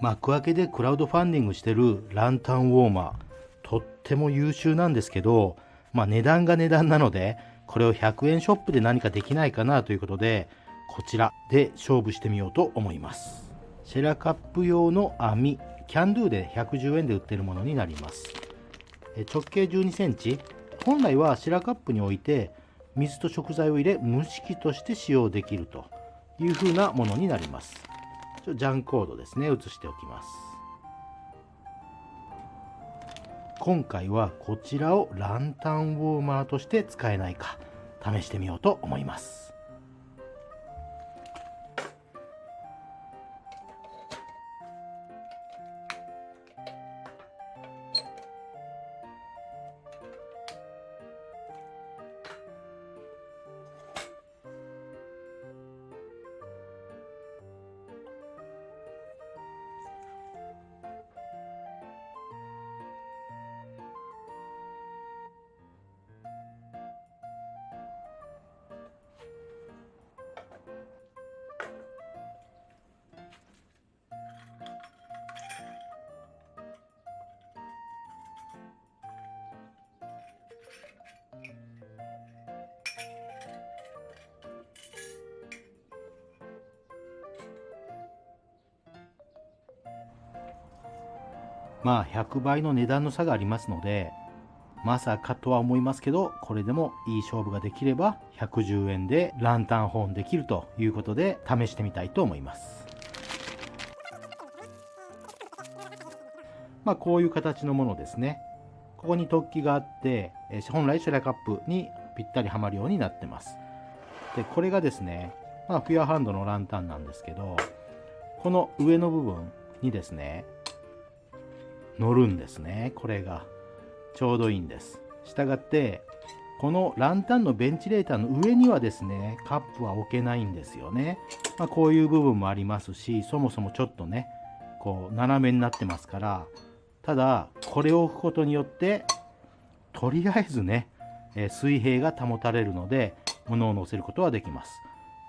幕開けでクラウドファンディングしてるランタンウォーマーとっても優秀なんですけど、まあ、値段が値段なのでこれを100円ショップで何かできないかなということでこちらで勝負してみようと思います。シェラカップ用の網キャンドゥで110円で売ってるものになります。直径12センチ。本来はシェラカップに置いて水と食材を入れ蒸し器として使用できるという風なものになります。ちょジャンコードですね。写しておきます。今回はこちらをランタンウォーマーとして使えないか試してみようと思います。まあ100倍の値段の差がありますのでまさかとは思いますけどこれでもいい勝負ができれば110円でランタンホーンできるということで試してみたいと思います。まあこういう形のものですね。ここに突起があって本来シェラカップにぴったりはまるようになってます。でこれがですねまあフィアハンドのランタンなんですけどこの上の部分にですね乗るんですね。これが。ちょうどいいんです。したがってこのランタンのベンチレーターの上にはですねカップは置けないんですよね、まあ、こういう部分もありますしそもそもちょっとねこう斜めになってますからただこれを置くことによってとりあえずね、え水平が保たれるので物を乗せることはできます。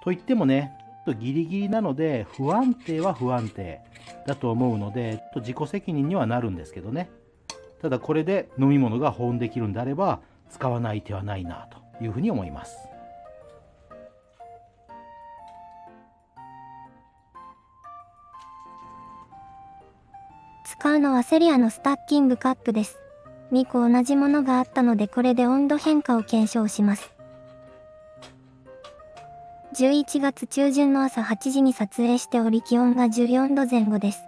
といってもねちょっとギリギリなので不安定は不安定。だと思うので自己責任にはなるんですけどね。ただこれで飲み物が保温できるんであれば使わない手はないなというふうに思います。使うのはセリアのスタッキングカップです。2個同じものがあったのでこれで温度変化を検証します。11月中旬の朝8時に撮影しており気温が14度前後です。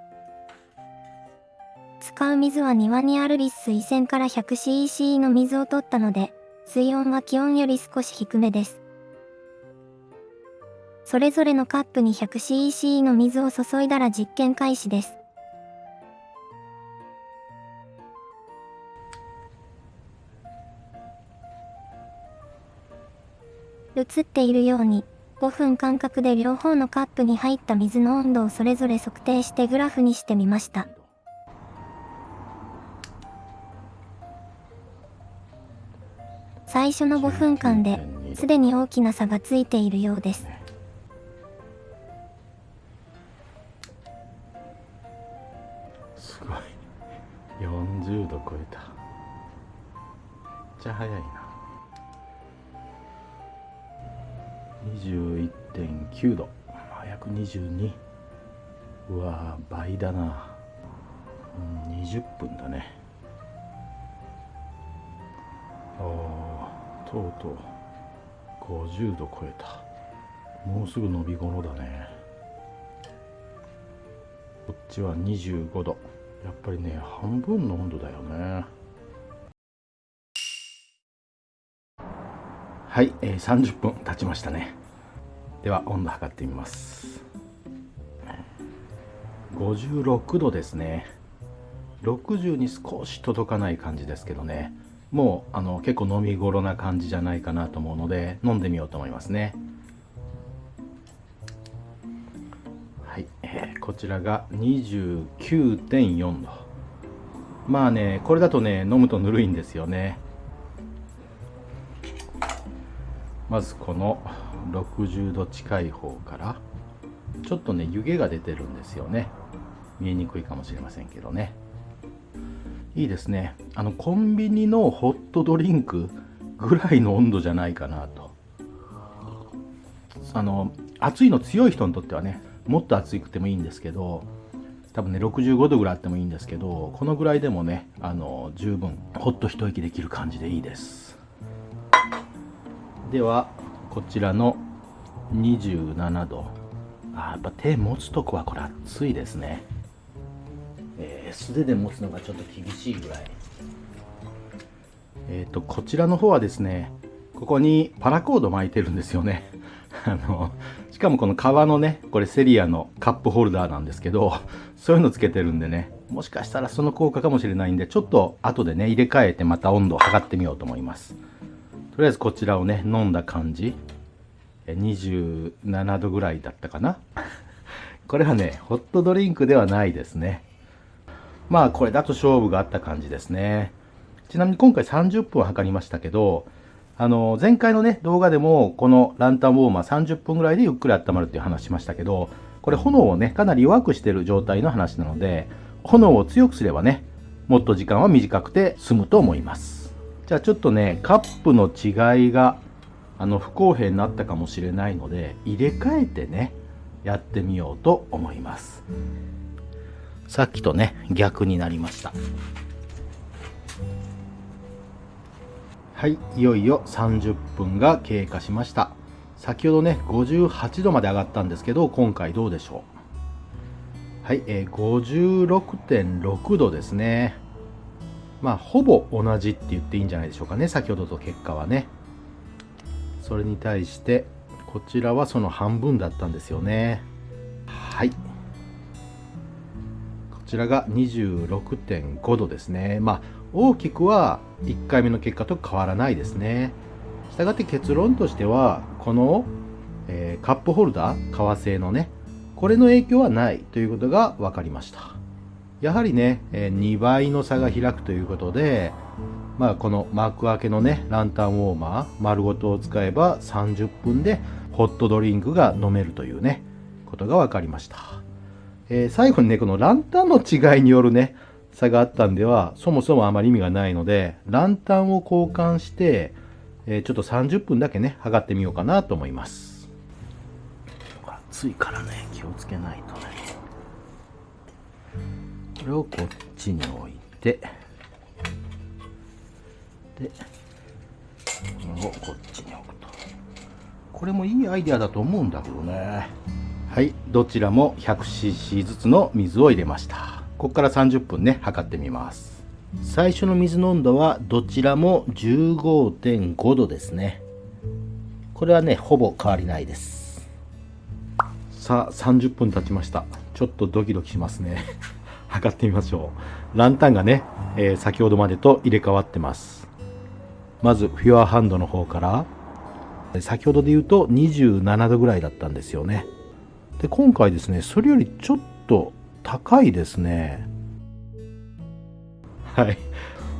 使う水は庭にある立水泉から 100cc の水を取ったので、水温は気温より少し低めです。それぞれのカップに 100cc の水を注いだら実験開始です。映っているように、5分間隔で両方のカップに入った水の温度をそれぞれ測定してグラフにしてみました。最初の5分間ですでに大きな差がついているようです。すごい。40度超えた。めっちゃ早いな。21.9度。約22うわ倍だな、うん、20分だね。ああとうとう50度超えた。もうすぐ伸び頃だね。こっちは25度。やっぱりね半分の温度だよね。はい、えー、30分経ちましたね。では温度測ってみます。56度ですね。60に少し届かない感じですけどね。もうあの結構飲み頃な感じじゃないかなと思うので飲んでみようと思いますね。はい、えー、こちらが29.4度。まあねこれだとね飲むとぬるいんですよね。まずこの60度近い方からちょっとね湯気が出てるんですよね。見えにくいかもしれませんけどね。いいですね。あのコンビニのホットドリンクぐらいの温度じゃないかなと。あの暑いの強い人にとってはねもっと暑くてもいいんですけど多分ね65度ぐらいあってもいいんですけどこのぐらいでもねあの十分ほっと一息できる感じでいいです。ではこちらの27度。あやっぱ手持つとこはこれ熱いですね、えー、素手で持つのがちょっと厳しいぐらい。えっ、ー、とこちらの方はですねここにパラコード巻いてるんですよね。あのしかもこの革のねこれセリアのカップホルダーなんですけどそういうのつけてるんでねもしかしたらその効果かもしれないんでちょっと後でね入れ替えてまた温度を測ってみようと思います。とりあえずこちらをね飲んだ感じ。27度ぐらいだったかな。これはねホットドリンクではないですね。まあこれだと勝負があった感じですね。ちなみに今回30分測りましたけどあの前回のね動画でもこのランタンウォーマー30分ぐらいでゆっくり温まるっていう話しましたけどこれ炎をねかなり弱くしてる状態の話なので炎を強くすればねもっと時間は短くて済むと思います。じゃあちょっとねカップの違いがあの不公平になったかもしれないので入れ替えてねやってみようと思います。さっきとね逆になりました。はいいよいよ30分が経過しました。先ほどね58度まで上がったんですけど今回どうでしょう？はい、えー、56.6度ですね。まあほぼ同じって言っていいんじゃないでしょうかね。先ほどと結果はね。それに対してこちらはその半分だったんですよね。はい。こちらが26.5度ですね。まあ大きくは1回目の結果と変わらないですね。したがって結論としてはこの、えー、カップホルダー革製のねこれの影響はないということが分かりました。やはりね、え、2倍の差が開くということでまあ、この幕開けのねランタンウォーマー丸ごとを使えば30分でホットドリンクが飲めるというねことが分かりました、えー、最後にねこのランタンの違いによるね差があったんではそもそもあまり意味がないのでランタンを交換して、えー、ちょっと30分だけね測ってみようかなと思います。暑いからね気をつけないとね。れをこっちに置いてでこれをこっちに置くと。これもいいアイデアだと思うんだけどね。はいどちらも 100cc ずつの水を入れました。ここから30分ね測ってみます。最初の水の温度はどちらも15.5度ですね。これはねほぼ変わりないです。さあ30分経ちました。ちょっとドキドキしますね測ってみましょう。ランタンがね、えー、先ほどまでと入れ替わってます。まずフュアハンドの方から。先ほどで言うと27度ぐらいだったんですよね。で今回ですねそれよりちょっと高いですね。はい。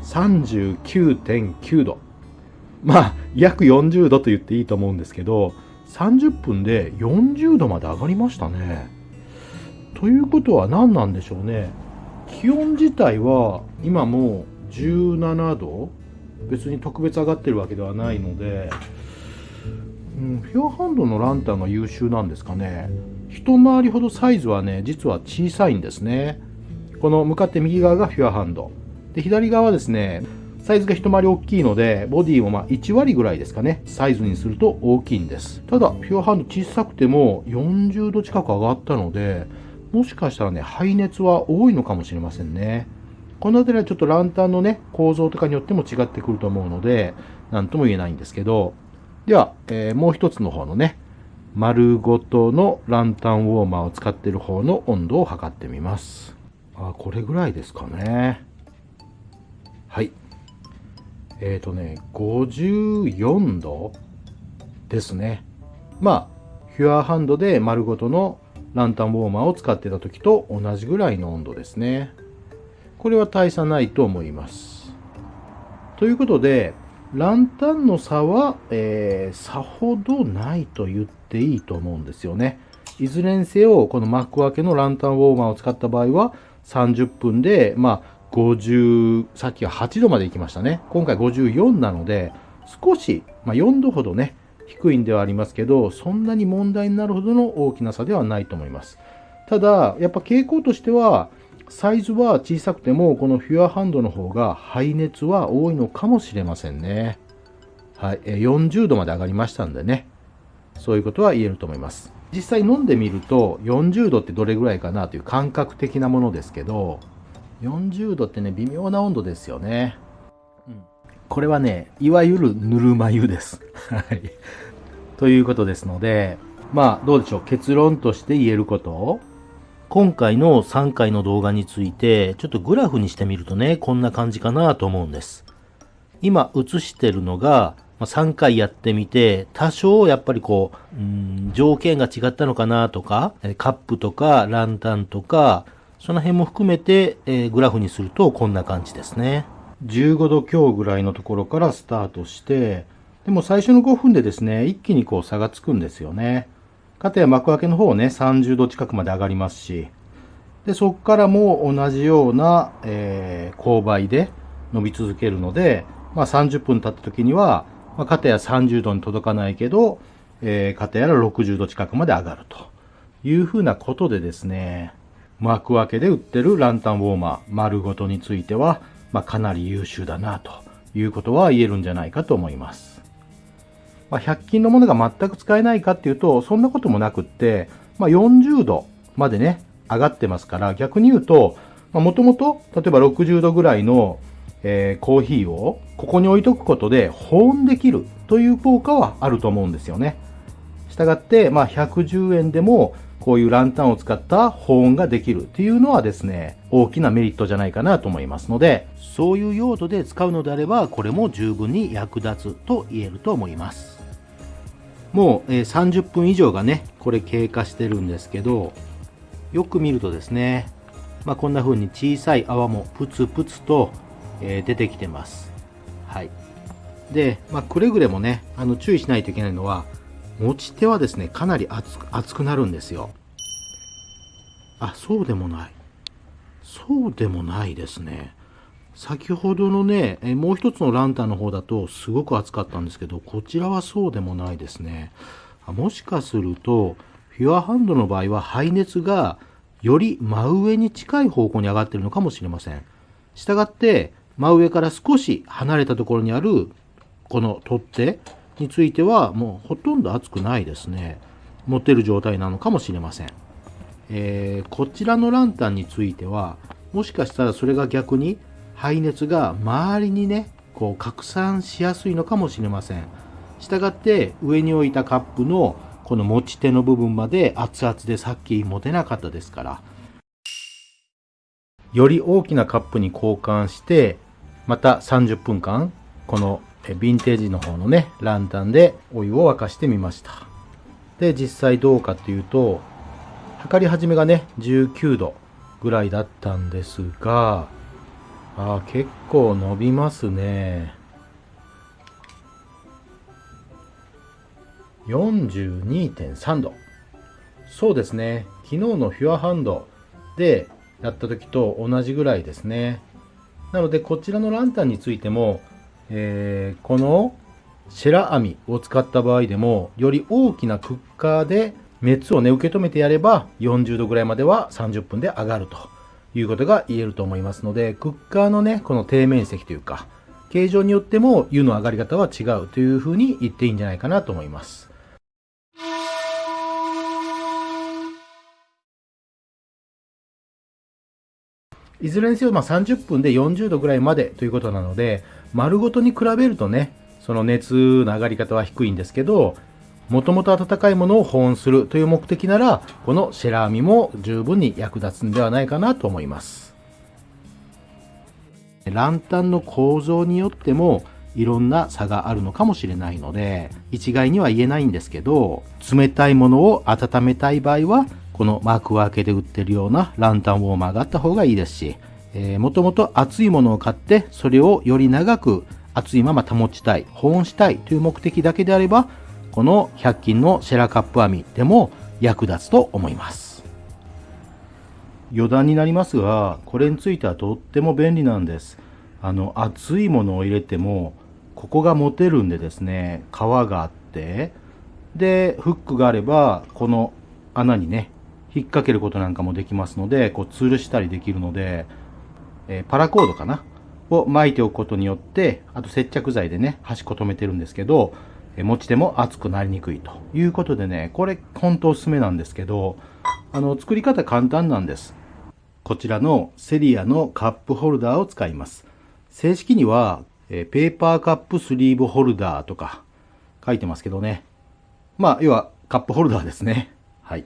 39.9度。まあ約40度と言っていいと思うんですけど30分で40度まで上がりましたねということは何なんでしょうね。気温自体は今も17度。別に特別上がってるわけではないので、うん、フュアハンドのランタンが優秀なんですかね。一回りほどサイズはね実は小さいんですね。この向かって右側がフュアハンド。で左側はですねサイズが一回り大きいのでボディもま1割ぐらいですかね。サイズにすると大きいんです。ただフュアハンド小さくても40度近く上がったのでもしかしたらね排熱は多いのかもしれませんねこの辺りはちょっとランタンのね、構造とかによっても違ってくると思うので、なんとも言えないんですけど、では、えー、もう一つの方のね、丸ごとのランタンウォーマーを使ってる方の温度を測ってみます。あ、これぐらいですかね。はい。えっ、ー、とね、54度ですね。まあ、フュアハンドで丸ごとのランタンウォーマーを使ってた時と同じぐらいの温度ですね。これは大差ないと思います。ということで、ランタンの差は、えー、さほどないと言っていいと思うんですよね。いずれにせよ、この幕開けのランタンウォーマーを使った場合は、30分で、まあ、50、さっきは8度まで行きましたね。今回54なので、少し、まあ、4度ほどね、低いんではありますけど、そんなに問題になるほどの大きな差ではないと思います。ただ、やっぱ傾向としては、サイズは小さくても、このフュアハンドの方が排熱は多いのかもしれませんね。はい、40度まで上がりましたんでね。そういうことは言えると思います。実際飲んでみると、40度ってどれぐらいかなという感覚的なものですけど、40度ってね、微妙な温度ですよね。これはね、いわゆるぬるま湯です。はい。ということですので、まあ、どうでしょう？結論として言えること今回の3回の動画について、ちょっとグラフにしてみるとね、こんな感じかなと思うんです。今映してるのが、ま3回やってみて、多少やっぱりこう、うん、条件が違ったのかなとか、カップとかランタンとか、その辺も含めて、えー、グラフにするとこんな感じですね。15度強ぐらいのところからスタートして、でも最初の5分でですね、一気にこう差がつくんですよね。かたや幕開けの方ね、30度近くまで上がりますし、で、そこからも同じような、えー、勾配で伸び続けるので、まあ30分経った時には、まあ、かたや30度に届かないけど、えー、かたやら60度近くまで上がるというふうなことでですね、幕開けで売ってるランタンウォーマー丸ごとについては、まあ、かなり優秀だなということは言えるんじゃないかと思います。まあ、100均のものが全く使えないかっていうと、そんなこともなくって、まあ、40度までね、上がってますから、逆に言うと、もともと、例えば60度ぐらいの、えー、コーヒーをここに置いとくことで保温できるという効果はあると思うんですよね。したがって、まあ、110円でもこういうランタンを使った保温ができるっていうのはですね、大きなメリットじゃないかなと思いますので、そういう用途で使うのであれば、これも十分に役立つと言えると思います。もう、え30分以上がね、これ経過してるんですけど、よく見るとですね、まあ、こんな風に小さい泡もプツプツと、え、出てきてます。はい。で、まあ、くれぐれもね、あの注意しないといけないのは、持ち手はですね、かなり熱く熱くなるんですよ。あ、そうでもない。そうでもないですね。先ほどのね、えもう一つのランタンの方だとすごく暑かったんですけど、こちらはそうでもないですね。もしかすると、フュアハンドの場合は排熱がより真上に近い方向に上がってるのかもしれません。したがって、真上から少し離れたところにあるこの取っ手についてはもうほとんど熱くないですね。持ってる状態なのかもしれません。えー、こちらのランタンについては、もしかしたらそれが逆に排熱が周りにね、こう拡散しやすいのかもしれません。したがって上に置いたカップのこの持ち手の部分まで熱々でさっき持てなかったですから、より大きなカップに交換して、また30分間、このヴィンテージの方のね、ランタンでお湯を沸かしてみました。で、実際どうかっていうと、測り始めがね、19度ぐらいだったんですが、あ結構伸びますね。42.3度。そうですね。昨日のフュアハンドでやった時と同じぐらいですね。なので、こちらのランタンについても、えー、このシェラ網を使った場合でも、より大きなクッカーで熱をね、受け止めてやれば、40度ぐらいまでは30分で上がると。いうことが言えると思いますので、クッカーのね、この底面積というか、形状によっても湯の上がり方は違うというふうに言っていいんじゃないかなと思います。いずれにせよ、まあ、30分で40度ぐらいまでということなので、丸ごとに比べるとね、その熱の上がり方は低いんですけど、もともと温かいものを保温するという目的なら、このシェラーミも十分に役立つんではないかなと思います。ランタンの構造によってもいろんな差があるのかもしれないので、一概には言えないんですけど、冷たいものを温めたい場合は、このマーク分けで売ってるようなランタンウォーマーがあった方がいいですし、えー、もともと熱いものを買って、それをより長く熱いまま保ちたい、保温したいという目的だけであれば、この100均のシェラカップ網でも役立つと思います。余談になりますが、これについてはとっても便利なんです。あの、熱いものを入れても、ここが持てるんでですね、皮があって、で、フックがあれば、この穴にね、引っ掛けることなんかもできますので、こう吊るしたりできるので、えー、パラコードかな？を巻いておくことによって、あと接着剤でね、端っこ止めてるんですけど、持ち手も熱くなりにくいということでね、これ本当おすすめなんですけど、あの、作り方簡単なんです。こちらのセリアのカップホルダーを使います。正式には、え、ペーパーカップスリーブホルダーとか書いてますけどね。まあ、要はカップホルダーですね。はい。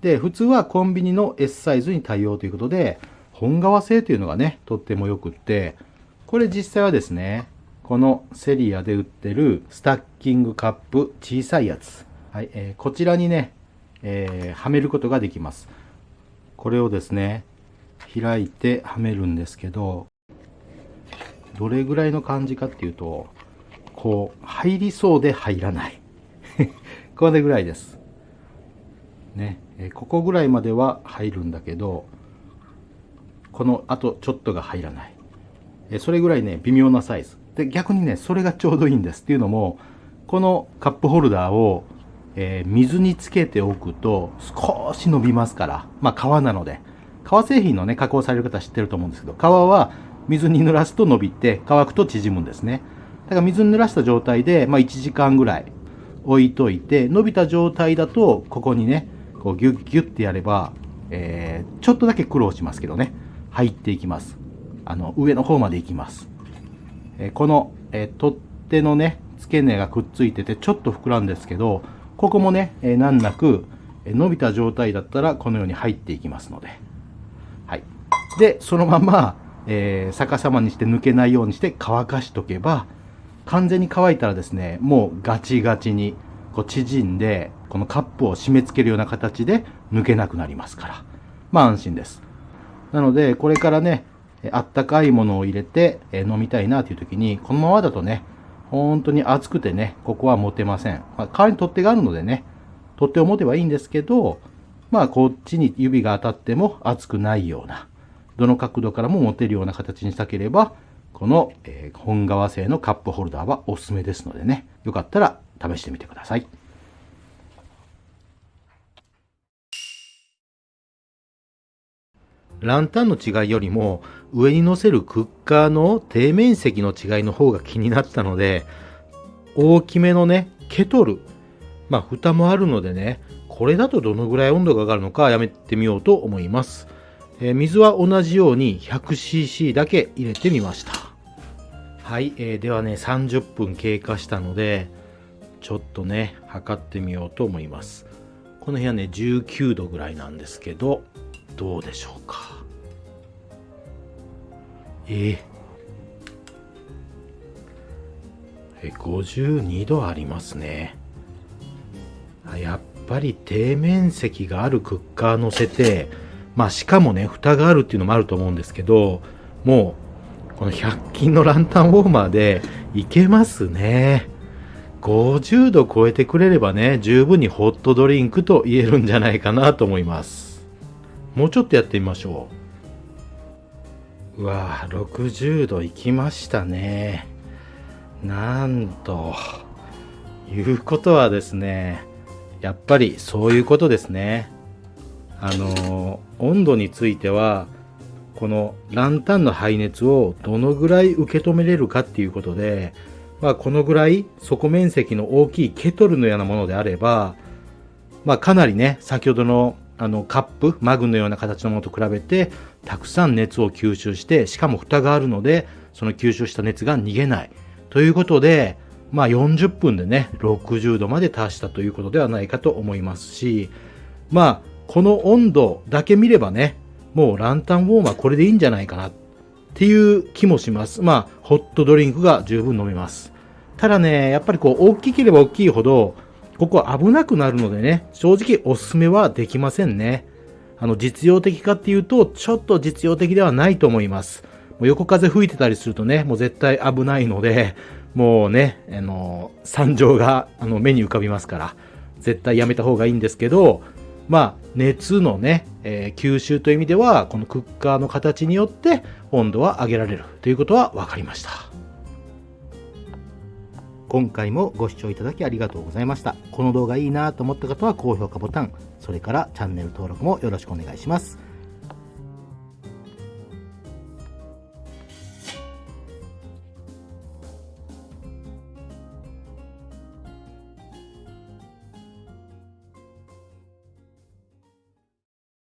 で、普通はコンビニの S サイズに対応ということで、本革製というのがね、とってもよくって、これ実際はですね、このセリアで売ってるスタッキングカップ小さいやつ。はい、えー、こちらにね、えー、はめることができます。これをですね、開いてはめるんですけど、どれぐらいの感じかっていうと、こう、入りそうで入らない。これぐらいです。ね、えここぐらいまでは入るんだけど、このあとちょっとが入らない。えそれぐらいね、微妙なサイズ。で、逆にね、それがちょうどいいんです。っていうのも、このカップホルダーを、えー、水につけておくと少し伸びますから。まあ、革なので。革製品のね、加工される方知ってると思うんですけど、革は水に濡らすと伸びて、乾くと縮むんですね。だから水に濡らした状態で、まあ、1時間ぐらい置いといて、伸びた状態だと、ここにね、こうギュッギュッてやれば、えー、ちょっとだけ苦労しますけどね、入っていきます。あの、上の方まで行きます。え、この、え、取っ手のね、付け根がくっついてて、ちょっと膨らんですけど、ここもね、え、難なく、え伸びた状態だったら、このように入っていきますので。はい。で、そのまま、えー、逆さまにして抜けないようにして乾かしとけば、完全に乾いたらですね、もうガチガチにこう縮んで、このカップを締め付けるような形で抜けなくなりますから。まあ安心です。なので、これからね、あったかいものを入れて飲みたいなという時に、このままだとね、本当に熱くてね、ここは持てません。まあ、代わりに取っ手があるのでね、取っ手を持てばいいんですけど、まあこっちに指が当たっても熱くないような、どの角度からも持てるような形にしたければ、この、え、本革製のカップホルダーはおすすめですのでね、よかったら試してみてください。ランタンの違いよりも上に乗せるクッカーの底面積の違いの方が気になったので大きめのねケトル。まあ蓋もあるのでねこれだとどのぐらい温度が上がるのかやめてみようと思います。えー、水は同じように 100cc だけ入れてみました。はい、えー、ではね30分経過したのでちょっとね測ってみようと思います。この部屋ね19度ぐらいなんですけどどうでしょうか？えー、え52度ありますねやっぱり底面積があるクッカー乗せてまあしかもね、蓋があるっていうのもあると思うんですけど、もう、この100均のランタンウォーマーでいけますね。50度超えてくれればね、十分にホットドリンクと言えるんじゃないかなと思います。もうちょっとやってみましょう。うわぁ、60度いきましたね。なんと、いうことはですね、やっぱりそういうことですね。あの温度についてはこのランタンの排熱をどのぐらい受け止めれるかっていうことで、まあ、このぐらい底面積の大きいケトルのようなものであれば、まあ、かなりね先ほどのあのカップマグのような形のものと比べてたくさん熱を吸収してしかも蓋があるのでその吸収した熱が逃げないということでまあ40分でね60度まで達したということではないかと思いますしまあこの温度だけ見ればね、もうランタンウォーマーこれでいいんじゃないかなっていう気もします。まあ、ホットドリンクが十分飲めます。ただね、やっぱりこう、大きければ大きいほど、ここは危なくなるのでね、正直おすすめはできませんね。あの、実用的かっていうと、ちょっと実用的ではないと思います。もう横風吹いてたりするとね、もう絶対危ないので、もうね、あの、惨状があの目に浮かびますから、絶対やめた方がいいんですけど、まあ、熱のね、えー吸収という意味では、このクッカーの形によって温度は上げられるということは分かりました。今回もご視聴いただきありがとうございました。この動画いいなと思った方は高評価ボタン、それからチャンネル登録もよろしくお願いします。